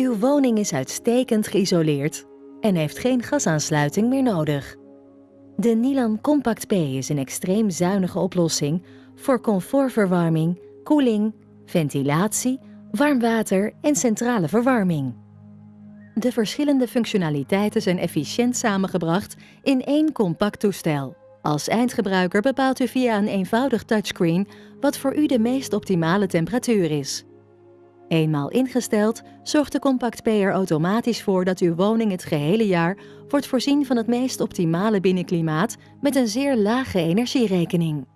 Uw woning is uitstekend geïsoleerd en heeft geen gasaansluiting meer nodig. De Nilan Compact P is een extreem zuinige oplossing voor comfortverwarming, koeling, ventilatie, warm water en centrale verwarming. De verschillende functionaliteiten zijn efficiënt samengebracht in één compact toestel. Als eindgebruiker bepaalt u via een eenvoudig touchscreen wat voor u de meest optimale temperatuur is. Eenmaal ingesteld, zorgt de Compact P er automatisch voor dat uw woning het gehele jaar wordt voorzien van het meest optimale binnenklimaat met een zeer lage energierekening.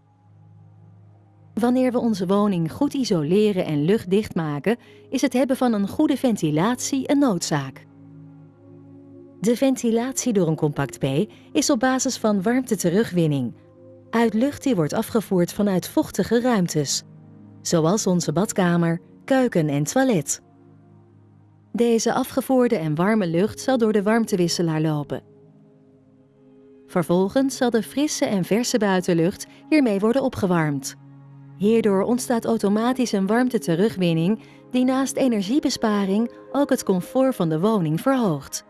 Wanneer we onze woning goed isoleren en luchtdicht maken, is het hebben van een goede ventilatie een noodzaak. De ventilatie door een Compact P is op basis van warmte-terugwinning, uit lucht die wordt afgevoerd vanuit vochtige ruimtes, zoals onze badkamer, keuken en toilet. Deze afgevoerde en warme lucht zal door de warmtewisselaar lopen. Vervolgens zal de frisse en verse buitenlucht hiermee worden opgewarmd. Hierdoor ontstaat automatisch een warmte-terugwinning die naast energiebesparing ook het comfort van de woning verhoogt.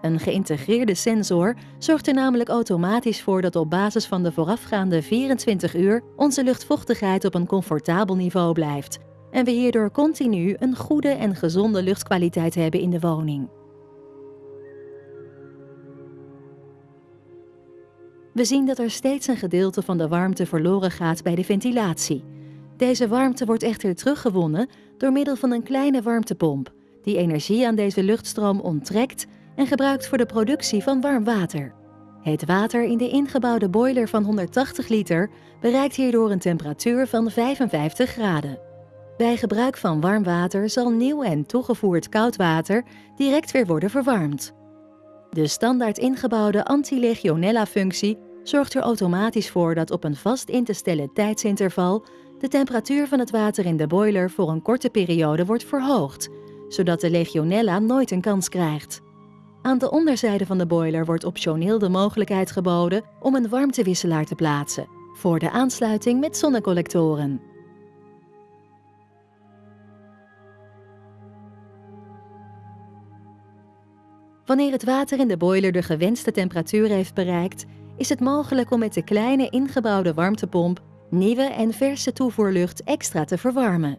Een geïntegreerde sensor zorgt er namelijk automatisch voor dat op basis van de voorafgaande 24 uur onze luchtvochtigheid op een comfortabel niveau blijft en we hierdoor continu een goede en gezonde luchtkwaliteit hebben in de woning. We zien dat er steeds een gedeelte van de warmte verloren gaat bij de ventilatie. Deze warmte wordt echter teruggewonnen door middel van een kleine warmtepomp, die energie aan deze luchtstroom onttrekt en gebruikt voor de productie van warm water. Het water in de ingebouwde boiler van 180 liter bereikt hierdoor een temperatuur van 55 graden. Bij gebruik van warm water zal nieuw en toegevoerd koud water direct weer worden verwarmd. De standaard ingebouwde anti-legionella-functie zorgt er automatisch voor dat op een vast in te stellen tijdsinterval de temperatuur van het water in de boiler voor een korte periode wordt verhoogd, zodat de legionella nooit een kans krijgt. Aan de onderzijde van de boiler wordt optioneel de mogelijkheid geboden om een warmtewisselaar te plaatsen voor de aansluiting met zonnecollectoren. Wanneer het water in de boiler de gewenste temperatuur heeft bereikt, is het mogelijk om met de kleine ingebouwde warmtepomp nieuwe en verse toevoerlucht extra te verwarmen.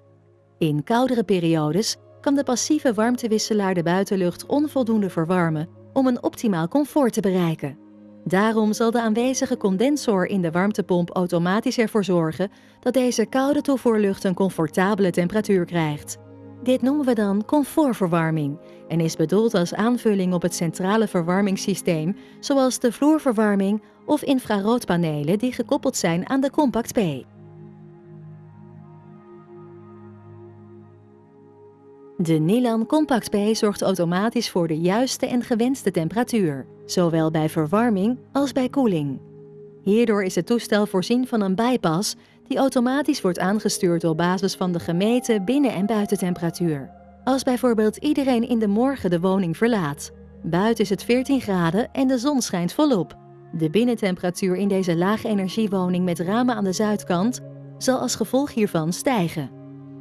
In koudere periodes kan de passieve warmtewisselaar de buitenlucht onvoldoende verwarmen om een optimaal comfort te bereiken. Daarom zal de aanwezige condensor in de warmtepomp automatisch ervoor zorgen dat deze koude toevoerlucht een comfortabele temperatuur krijgt. Dit noemen we dan comfortverwarming en is bedoeld als aanvulling op het centrale verwarmingssysteem, zoals de vloerverwarming of infraroodpanelen die gekoppeld zijn aan de Compact P. De Nilan Compact P zorgt automatisch voor de juiste en gewenste temperatuur, zowel bij verwarming als bij koeling. Hierdoor is het toestel voorzien van een bypass die automatisch wordt aangestuurd op basis van de gemeten binnen- en buitentemperatuur. Als bijvoorbeeld iedereen in de morgen de woning verlaat. Buiten is het 14 graden en de zon schijnt volop. De binnentemperatuur in deze laagenergiewoning met ramen aan de zuidkant zal als gevolg hiervan stijgen.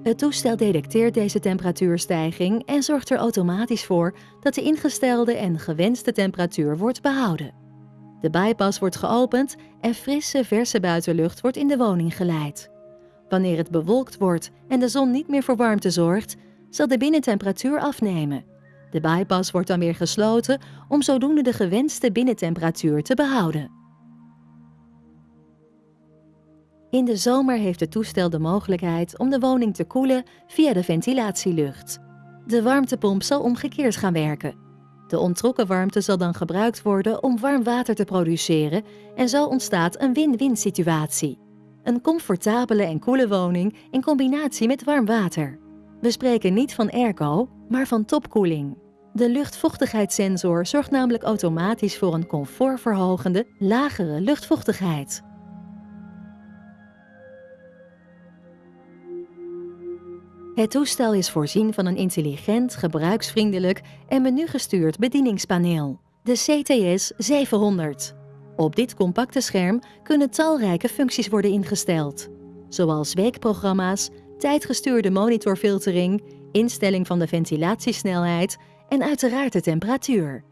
Het toestel detecteert deze temperatuurstijging en zorgt er automatisch voor dat de ingestelde en gewenste temperatuur wordt behouden. De bypass wordt geopend en frisse, verse buitenlucht wordt in de woning geleid. Wanneer het bewolkt wordt en de zon niet meer voor warmte zorgt, zal de binnentemperatuur afnemen. De bypass wordt dan weer gesloten om zodoende de gewenste binnentemperatuur te behouden. In de zomer heeft het toestel de mogelijkheid om de woning te koelen via de ventilatielucht. De warmtepomp zal omgekeerd gaan werken. De ontrokken warmte zal dan gebruikt worden om warm water te produceren en zo ontstaat een win-win situatie. Een comfortabele en koele woning in combinatie met warm water. We spreken niet van airco, maar van topkoeling. De luchtvochtigheidssensor zorgt namelijk automatisch voor een comfortverhogende, lagere luchtvochtigheid. Het toestel is voorzien van een intelligent, gebruiksvriendelijk en menugestuurd bedieningspaneel, de CTS 700. Op dit compacte scherm kunnen talrijke functies worden ingesteld, zoals weekprogramma's, tijdgestuurde monitorfiltering, instelling van de ventilatiesnelheid en uiteraard de temperatuur.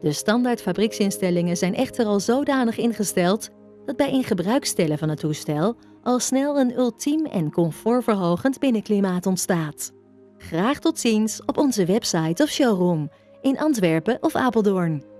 De standaard fabrieksinstellingen zijn echter al zodanig ingesteld dat bij in gebruik stellen van het toestel al snel een ultiem en comfortverhogend binnenklimaat ontstaat. Graag tot ziens op onze website of showroom in Antwerpen of Apeldoorn.